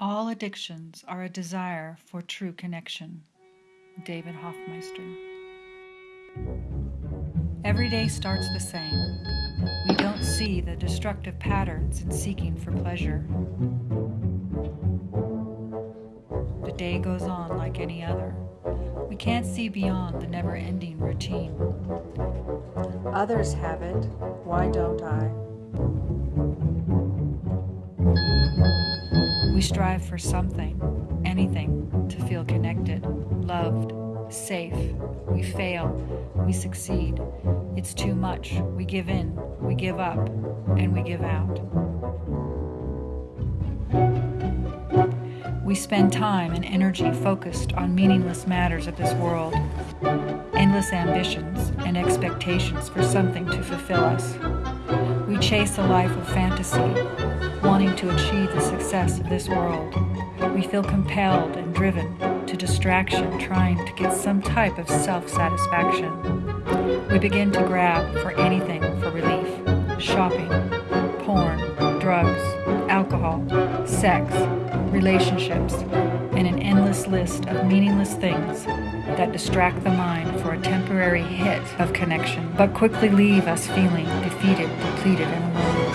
All addictions are a desire for true connection. David Hoffmeister. Every day starts the same. We don't see the destructive patterns in seeking for pleasure. The day goes on like any other. We can't see beyond the never ending routine. Others have it, why don't I? We strive for something, anything, to feel connected, loved, safe. We fail, we succeed. It's too much. We give in, we give up, and we give out. We spend time and energy focused on meaningless matters of this world, endless ambitions and expectations for something to fulfill us. We chase a life of fantasy, wanting to achieve the success of this world. We feel compelled and driven to distraction, trying to get some type of self-satisfaction. We begin to grab for anything for relief, shopping, porn, drugs, alcohol, sex, relationships, and an endless list of meaningless things that distract the mind for a temporary hit of connection, but quickly leave us feeling defeated, depleted, and alone.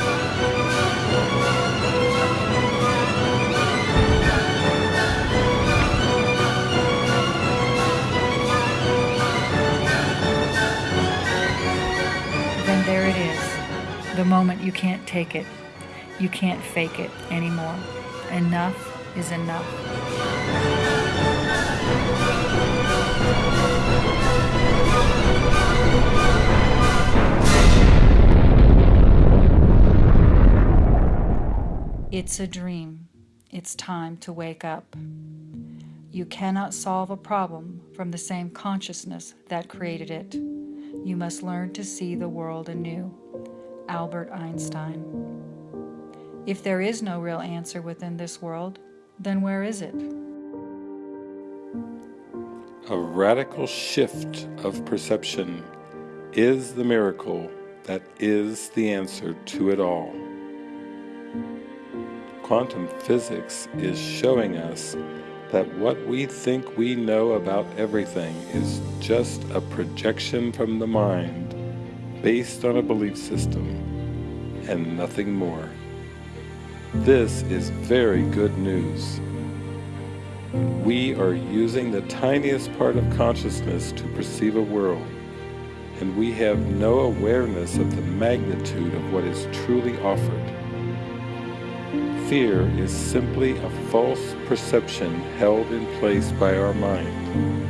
Then there it is, the moment you can't take it, you can't fake it anymore. Enough is enough. It's a dream. It's time to wake up. You cannot solve a problem from the same consciousness that created it. You must learn to see the world anew. Albert Einstein. If there is no real answer within this world, then where is it? A radical shift of perception is the miracle that is the answer to it all. Quantum physics is showing us that what we think we know about everything is just a projection from the mind based on a belief system and nothing more. This is very good news. We are using the tiniest part of consciousness to perceive a world, and we have no awareness of the magnitude of what is truly offered. Fear is simply a false perception held in place by our mind.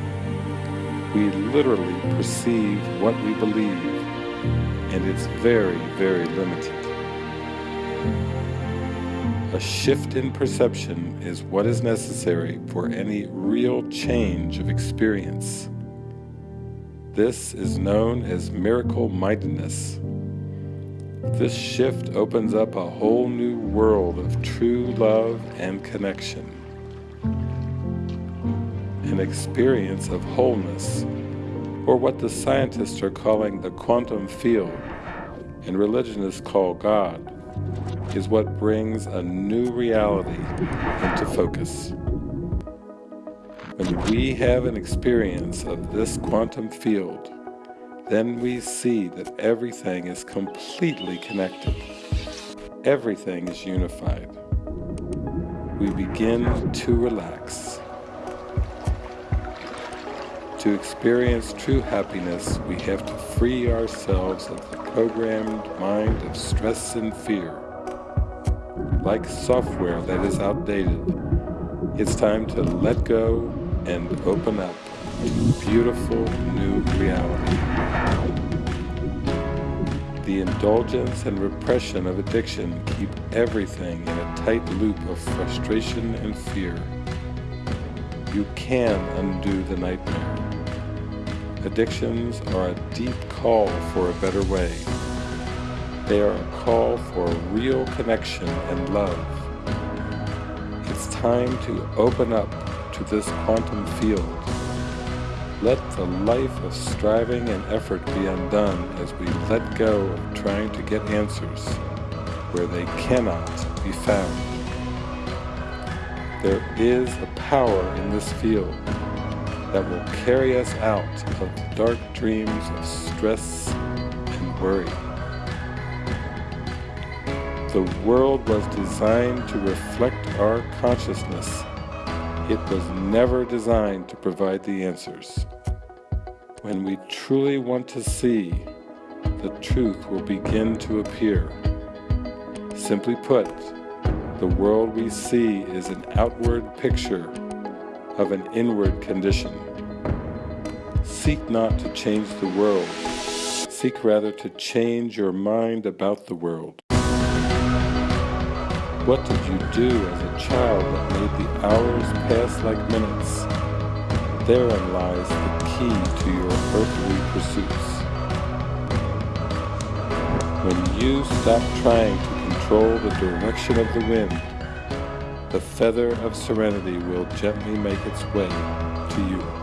We literally perceive what we believe, and it's very, very limited. A shift in perception is what is necessary for any real change of experience. This is known as miracle-mindedness. This shift opens up a whole new world of true love and connection. An experience of wholeness, or what the scientists are calling the quantum field, and religionists call God is what brings a new reality into focus. When we have an experience of this quantum field, then we see that everything is completely connected. Everything is unified. We begin to relax. To experience true happiness, we have to free ourselves of the programmed mind of stress and fear like software that is outdated. It's time to let go and open up to a beautiful new reality. The indulgence and repression of addiction keep everything in a tight loop of frustration and fear. You can undo the nightmare. Addictions are a deep call for a better way. They are a call for real connection and love. It's time to open up to this quantum field. Let the life of striving and effort be undone as we let go of trying to get answers where they cannot be found. There is a power in this field that will carry us out of the dark dreams of stress and worry. The world was designed to reflect our consciousness. It was never designed to provide the answers. When we truly want to see, the truth will begin to appear. Simply put, the world we see is an outward picture of an inward condition. Seek not to change the world, seek rather to change your mind about the world. What did you do as a child that made the hours pass like minutes? Therein lies the key to your earthly pursuits. When you stop trying to control the direction of the wind, the feather of serenity will gently make its way to you.